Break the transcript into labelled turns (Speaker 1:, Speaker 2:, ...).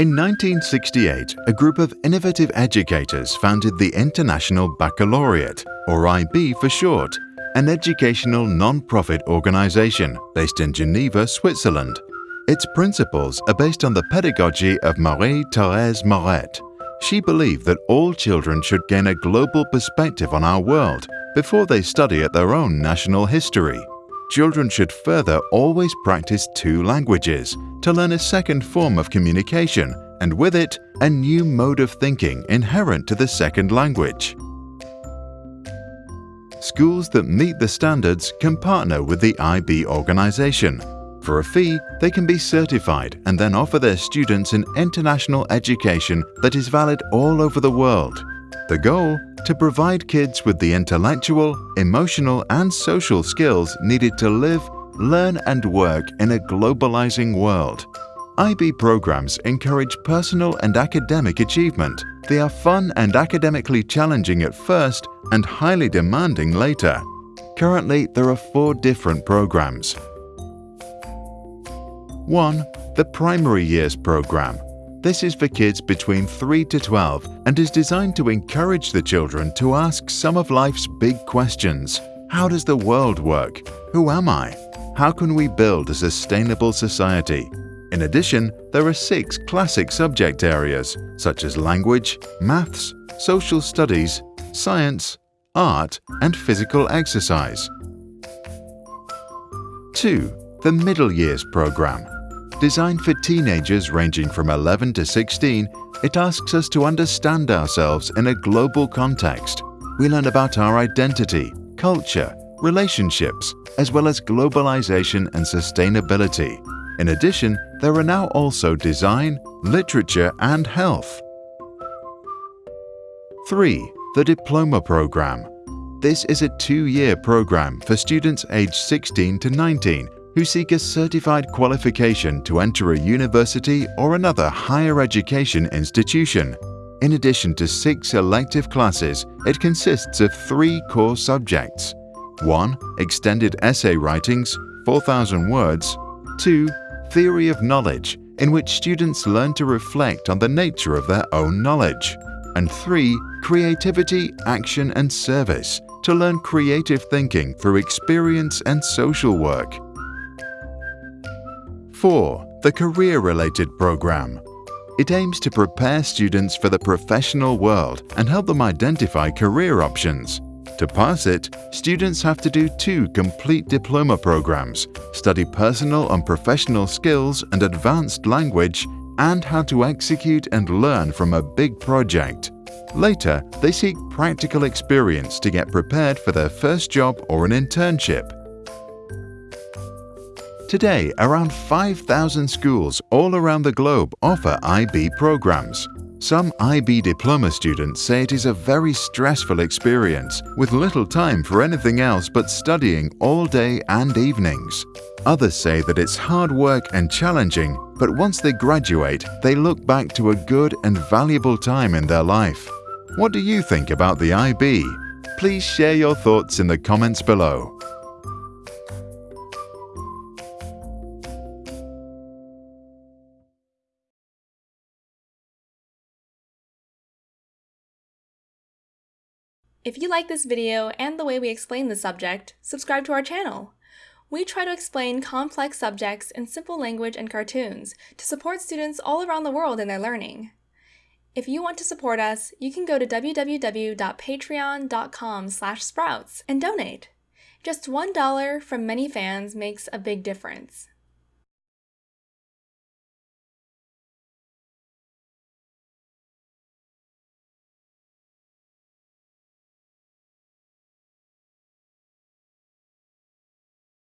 Speaker 1: In 1968, a group of innovative educators founded the International Baccalaureate, or IB for short, an educational non-profit organization based in Geneva, Switzerland. Its principles are based on the pedagogy of Marie-Thérèse Maurette. She believed that all children should gain a global perspective on our world before they study at their own national history. Children should further always practice two languages to learn a second form of communication and with it, a new mode of thinking inherent to the second language. Schools that meet the standards can partner with the IB organization. For a fee, they can be certified and then offer their students an international education that is valid all over the world. The goal? To provide kids with the intellectual, emotional and social skills needed to live, learn and work in a globalizing world. IB programs encourage personal and academic achievement. They are fun and academically challenging at first and highly demanding later. Currently, there are four different programs. 1. The Primary Years Program. This is for kids between 3 to 12 and is designed to encourage the children to ask some of life's big questions. How does the world work? Who am I? How can we build a sustainable society? In addition, there are six classic subject areas, such as language, maths, social studies, science, art, and physical exercise. 2. The Middle Years Program Designed for teenagers ranging from 11 to 16, it asks us to understand ourselves in a global context. We learn about our identity, culture, relationships, as well as globalization and sustainability. In addition, there are now also design, literature and health. 3. The Diploma Program. This is a two-year program for students aged 16 to 19 who seek a certified qualification to enter a university or another higher education institution. In addition to six elective classes, it consists of three core subjects. 1. Extended essay writings, 4,000 words. 2 theory of knowledge, in which students learn to reflect on the nature of their own knowledge. And 3. Creativity, action and service, to learn creative thinking through experience and social work. 4. The Career-Related Program It aims to prepare students for the professional world and help them identify career options. To pass it, students have to do two complete diploma programs, study personal and professional skills and advanced language, and how to execute and learn from a big project. Later, they seek practical experience to get prepared for their first job or an internship. Today, around 5,000 schools all around the globe offer IB programs. Some IB diploma students say it is a very stressful experience, with little time for anything else but studying all day and evenings. Others say that it's hard work and challenging, but once they graduate, they look back to a good and valuable time in their life. What do you think about the IB? Please share your thoughts in the comments below.
Speaker 2: If you like this video and the way we explain the subject, subscribe to our channel. We try to explain complex subjects in simple language and cartoons to support students all around the world in their learning. If you want to support us, you can go to www.patreon.com sprouts and donate. Just $1 from many fans makes a big difference.